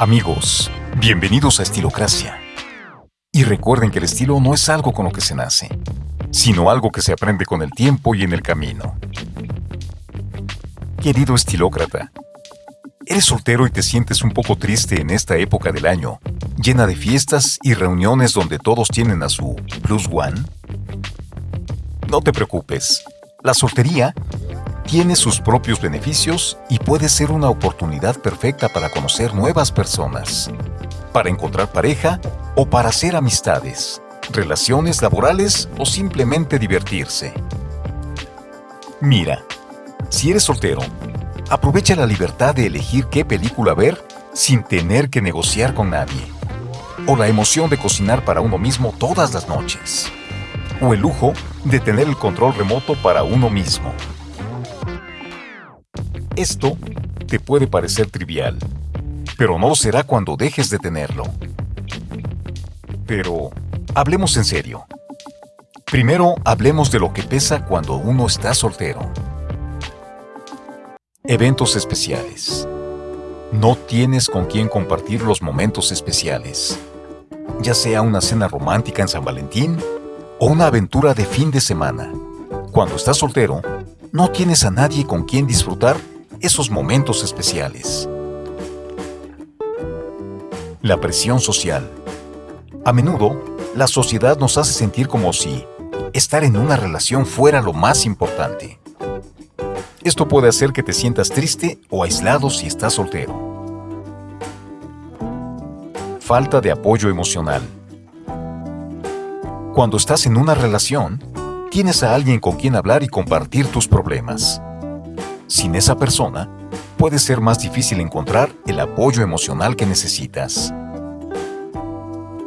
Amigos, bienvenidos a Estilocracia. Y recuerden que el estilo no es algo con lo que se nace, sino algo que se aprende con el tiempo y en el camino. Querido estilócrata, ¿eres soltero y te sientes un poco triste en esta época del año, llena de fiestas y reuniones donde todos tienen a su plus one? No te preocupes, la soltería tiene sus propios beneficios y puede ser una oportunidad perfecta para conocer nuevas personas, para encontrar pareja o para hacer amistades, relaciones laborales o simplemente divertirse. Mira, si eres soltero, aprovecha la libertad de elegir qué película ver sin tener que negociar con nadie, o la emoción de cocinar para uno mismo todas las noches, o el lujo de tener el control remoto para uno mismo. Esto te puede parecer trivial, pero no será cuando dejes de tenerlo. Pero hablemos en serio. Primero hablemos de lo que pesa cuando uno está soltero. Eventos especiales. No tienes con quién compartir los momentos especiales, ya sea una cena romántica en San Valentín o una aventura de fin de semana. Cuando estás soltero, no tienes a nadie con quien disfrutar esos momentos especiales. La presión social. A menudo, la sociedad nos hace sentir como si estar en una relación fuera lo más importante. Esto puede hacer que te sientas triste o aislado si estás soltero. Falta de apoyo emocional. Cuando estás en una relación, tienes a alguien con quien hablar y compartir tus problemas. Sin esa persona, puede ser más difícil encontrar el apoyo emocional que necesitas.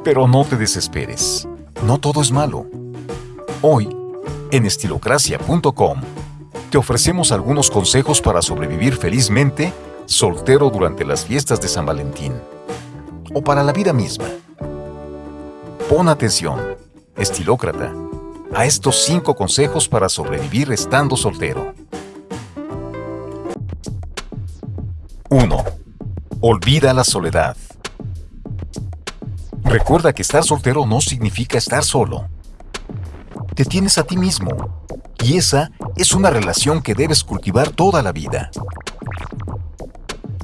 Pero no te desesperes, no todo es malo. Hoy, en estilocracia.com, te ofrecemos algunos consejos para sobrevivir felizmente soltero durante las fiestas de San Valentín o para la vida misma. Pon atención, estilócrata, a estos cinco consejos para sobrevivir estando soltero. 1. Olvida la soledad. Recuerda que estar soltero no significa estar solo. Te tienes a ti mismo, y esa es una relación que debes cultivar toda la vida.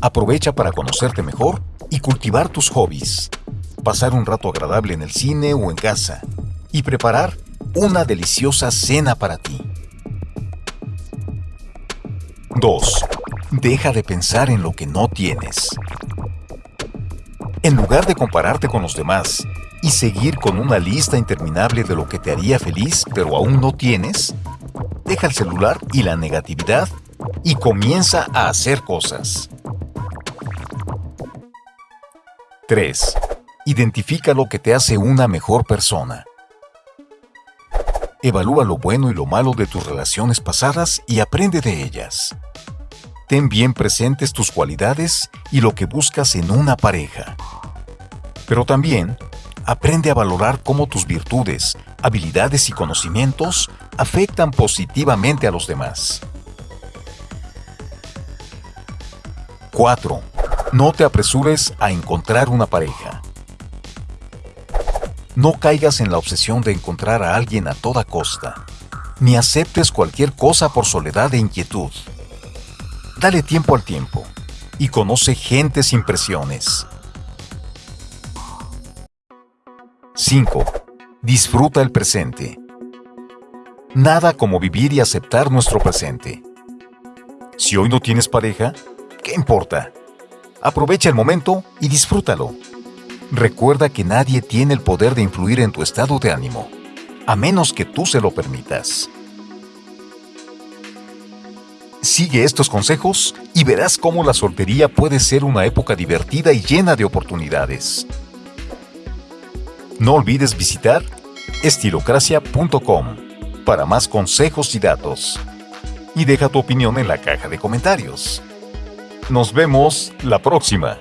Aprovecha para conocerte mejor y cultivar tus hobbies, pasar un rato agradable en el cine o en casa, y preparar una deliciosa cena para ti. 2. Deja de pensar en lo que no tienes. En lugar de compararte con los demás y seguir con una lista interminable de lo que te haría feliz pero aún no tienes, deja el celular y la negatividad y comienza a hacer cosas. 3. Identifica lo que te hace una mejor persona. Evalúa lo bueno y lo malo de tus relaciones pasadas y aprende de ellas. Ten bien presentes tus cualidades y lo que buscas en una pareja. Pero también aprende a valorar cómo tus virtudes, habilidades y conocimientos afectan positivamente a los demás. 4. No te apresures a encontrar una pareja. No caigas en la obsesión de encontrar a alguien a toda costa, ni aceptes cualquier cosa por soledad e inquietud. Dale tiempo al tiempo y conoce gente sin presiones. 5. Disfruta el presente. Nada como vivir y aceptar nuestro presente. Si hoy no tienes pareja, ¿qué importa? Aprovecha el momento y disfrútalo. Recuerda que nadie tiene el poder de influir en tu estado de ánimo, a menos que tú se lo permitas. Sigue estos consejos y verás cómo la soltería puede ser una época divertida y llena de oportunidades. No olvides visitar estilocracia.com para más consejos y datos. Y deja tu opinión en la caja de comentarios. Nos vemos la próxima.